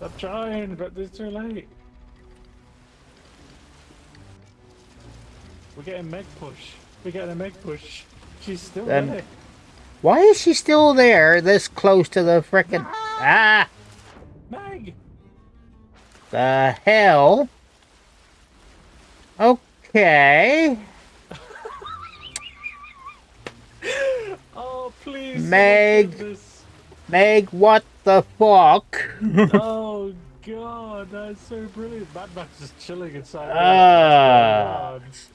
I'm trying, but it's too late. We're getting Meg push. We're getting a Meg push. She's still Then- there. Why is she still there this close to the frickin' Ah! Meg! The hell? Okay. Oh, please. Meg. Do this. Meg, what the fuck? Oh, God. That's so brilliant. Mad Max is chilling inside. Ah. What's